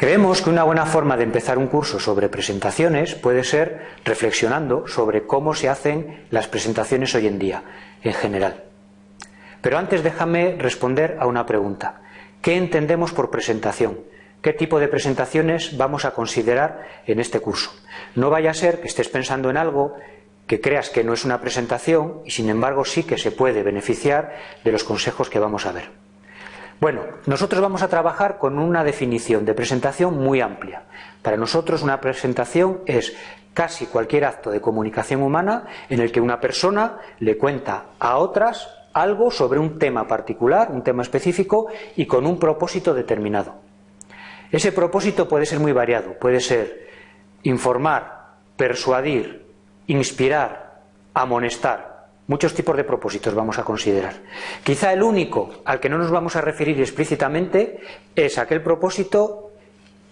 Creemos que una buena forma de empezar un curso sobre presentaciones puede ser reflexionando sobre cómo se hacen las presentaciones hoy en día, en general. Pero antes déjame responder a una pregunta. ¿Qué entendemos por presentación? ¿Qué tipo de presentaciones vamos a considerar en este curso? No vaya a ser que estés pensando en algo que creas que no es una presentación y sin embargo sí que se puede beneficiar de los consejos que vamos a ver. Bueno, nosotros vamos a trabajar con una definición de presentación muy amplia. Para nosotros una presentación es casi cualquier acto de comunicación humana en el que una persona le cuenta a otras algo sobre un tema particular, un tema específico y con un propósito determinado. Ese propósito puede ser muy variado, puede ser informar, persuadir, inspirar, amonestar, Muchos tipos de propósitos vamos a considerar. Quizá el único al que no nos vamos a referir explícitamente es aquel propósito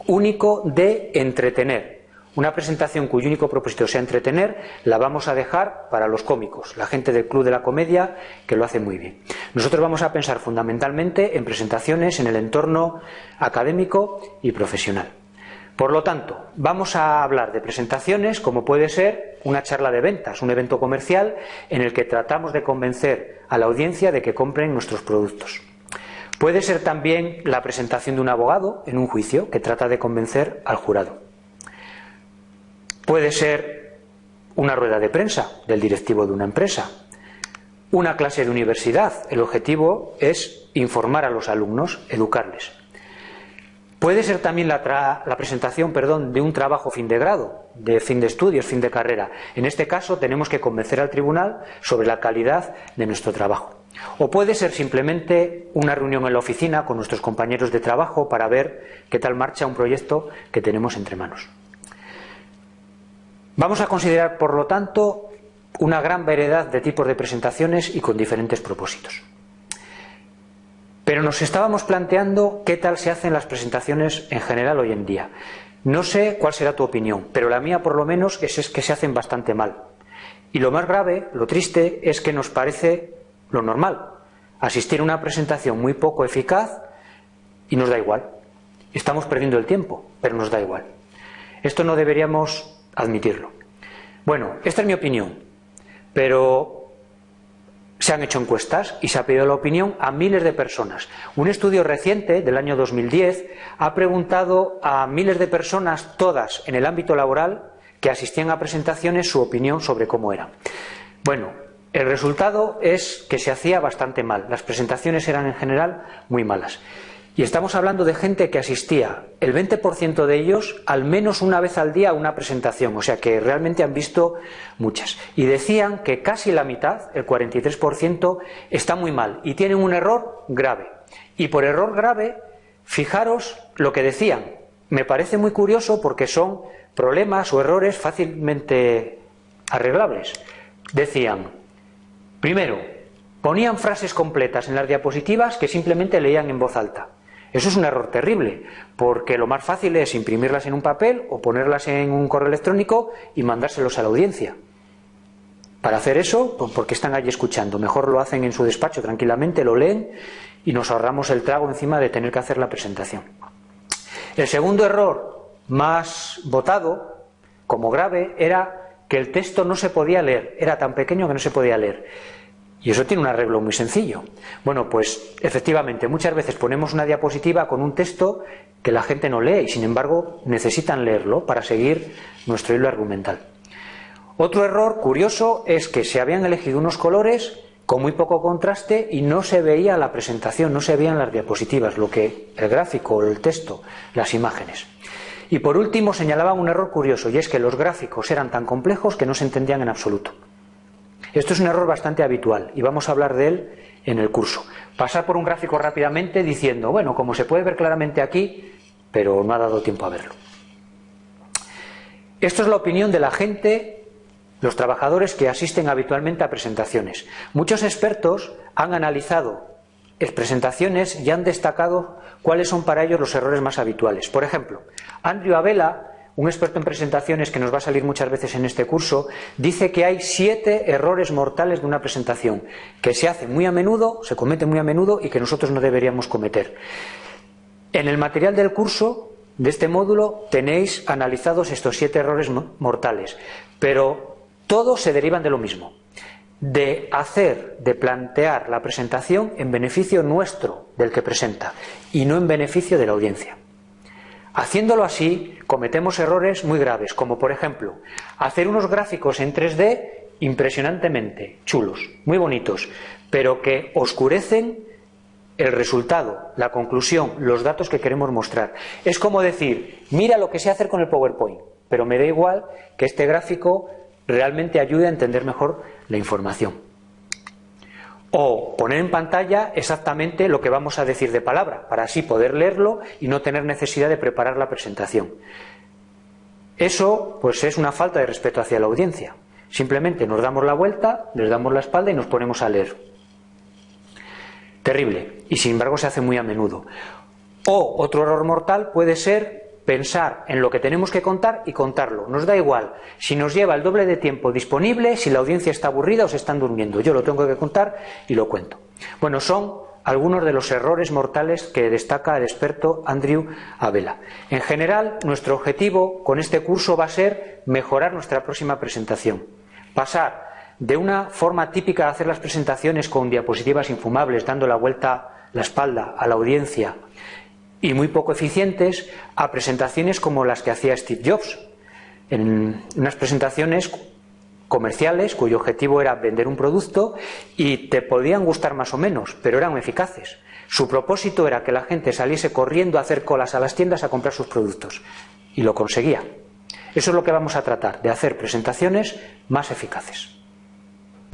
único de entretener. Una presentación cuyo único propósito sea entretener la vamos a dejar para los cómicos, la gente del Club de la Comedia que lo hace muy bien. Nosotros vamos a pensar fundamentalmente en presentaciones en el entorno académico y profesional. Por lo tanto, vamos a hablar de presentaciones como puede ser una charla de ventas, un evento comercial en el que tratamos de convencer a la audiencia de que compren nuestros productos. Puede ser también la presentación de un abogado en un juicio que trata de convencer al jurado. Puede ser una rueda de prensa del directivo de una empresa. Una clase de universidad. El objetivo es informar a los alumnos, educarles. Puede ser también la, presentación perdón, de un trabajo fin de grado, de fin de estudios, fin de carrera. En este caso tenemos que convencer al tribunal sobre la calidad de nuestro trabajo. O puede ser simplemente una reunión en la oficina con nuestros compañeros de trabajo para ver qué tal marcha un proyecto que tenemos entre manos. Vamos a considerar, por lo tanto, una gran variedad de tipos de presentaciones y con diferentes propósitos. Pero nos estábamos planteando qué tal se hacen las presentaciones en general hoy en día. No sé cuál será tu opinión, pero la mía por lo menos es, que se hacen bastante mal. Y lo más grave, lo triste, es que nos parece lo normal. Asistir a una presentación muy poco eficaz y nos da igual. Estamos perdiendo el tiempo, pero nos da igual. Esto no deberíamos admitirlo. Bueno, esta es mi opinión, pero se han hecho encuestas y se ha pedido la opinión a miles de personas. Un estudio reciente del año 2010 ha preguntado a miles de personas, todas en el ámbito laboral, que asistían a presentaciones, su opinión sobre cómo era. Bueno, el resultado es que se hacía bastante mal. Las presentaciones eran en general muy malas. Y estamos hablando de gente que asistía, el 20% de ellos, al menos una vez al día a una presentación, o sea que realmente han visto muchas. Y decían que casi la mitad, el 43%, está muy mal y tienen un error grave. Y por error grave, fijaros lo que decían. Me parece muy curioso porque son problemas o errores fácilmente arreglables. Decían, primero, ponían frases completas en las diapositivas que simplemente leían en voz alta. Eso es un error terrible, porque lo más fácil es imprimirlas en un papel o ponerlas en un correo electrónico y mandárselos a la audiencia. Para hacer eso, pues, porque están allí escuchando? Mejor lo hacen en su despacho tranquilamente, lo leen y nos ahorramos el trago encima de tener que hacer la presentación. El segundo error más votado como grave era que el texto no se podía leer, era tan pequeño que no se podía leer. Y eso tiene un arreglo muy sencillo. Bueno, pues efectivamente, muchas veces ponemos una diapositiva con un texto que la gente no lee y sin embargo necesitan leerlo para seguir nuestro hilo argumental. Otro error curioso es que se habían elegido unos colores con muy poco contraste y no se veía la presentación, no se veían las diapositivas, lo que el gráfico, el texto, las imágenes. Y por último señalaban un error curioso y es que los gráficos eran tan complejos que no se entendían en absoluto. Esto es un error bastante habitual y vamos a hablar de él en el curso. Pasar por un gráfico rápidamente diciendo, bueno, como se puede ver claramente aquí, pero no ha dado tiempo a verlo. Esto es la opinión de la gente, los trabajadores que asisten habitualmente a presentaciones. Muchos expertos han analizado presentaciones y han destacado cuáles son para ellos los errores más habituales. Por ejemplo, Andrew Abela un experto en presentaciones que nos va a salir muchas veces en este curso, dice que hay siete errores mortales de una presentación, que se hace muy a menudo, se comete muy a menudo y que nosotros no deberíamos cometer. En el material del curso de este módulo tenéis analizados estos siete errores mortales, pero todos se derivan de lo mismo, de hacer, de plantear la presentación en beneficio nuestro del que presenta y no en beneficio de la audiencia. Haciéndolo así, cometemos errores muy graves, como por ejemplo, hacer unos gráficos en 3D impresionantemente chulos, muy bonitos, pero que oscurecen el resultado, la conclusión, los datos que queremos mostrar. Es como decir, mira lo que sé hacer con el PowerPoint, pero me da igual que este gráfico realmente ayude a entender mejor la información. O poner en pantalla exactamente lo que vamos a decir de palabra, para así poder leerlo y no tener necesidad de preparar la presentación. Eso pues es una falta de respeto hacia la audiencia. Simplemente nos damos la vuelta, les damos la espalda y nos ponemos a leer. Terrible. Y sin embargo se hace muy a menudo. O otro error mortal puede ser pensar en lo que tenemos que contar y contarlo. Nos da igual si nos lleva el doble de tiempo disponible, si la audiencia está aburrida o se están durmiendo. Yo lo tengo que contar y lo cuento. Bueno, son algunos de los errores mortales que destaca el experto Andrew Abela. En general, nuestro objetivo con este curso va a ser mejorar nuestra próxima presentación. Pasar de una forma típica de hacer las presentaciones con diapositivas infumables, dando la vuelta la espalda a la audiencia y muy poco eficientes, a presentaciones como las que hacía Steve Jobs, en unas presentaciones comerciales cuyo objetivo era vender un producto y te podían gustar más o menos, pero eran eficaces. Su propósito era que la gente saliese corriendo a hacer colas a las tiendas a comprar sus productos y lo conseguía. Eso es lo que vamos a tratar, de hacer presentaciones más eficaces.